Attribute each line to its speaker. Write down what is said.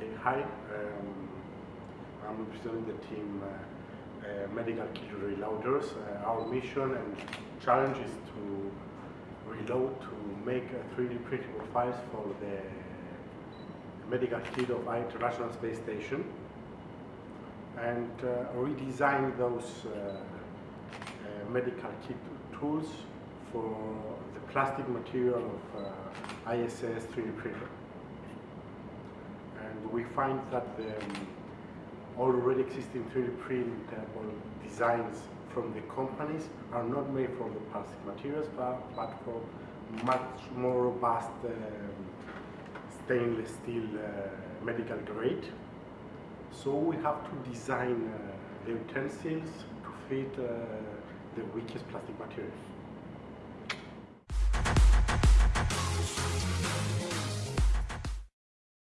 Speaker 1: Okay, hi. Um, I'm representing the team uh, uh, Medical Kit Reloaders. Uh, our mission and challenge is to reload to make 3D printable files for the medical kit of International Space Station and uh, redesign those uh, uh, medical kit tools for the plastic material of uh, ISS 3D printer find that the um, already existing 3D printable designs from the companies are not made from the plastic materials but, but much more robust um, stainless steel uh, medical grade. So we have to design uh, the utensils to fit uh, the weakest plastic materials.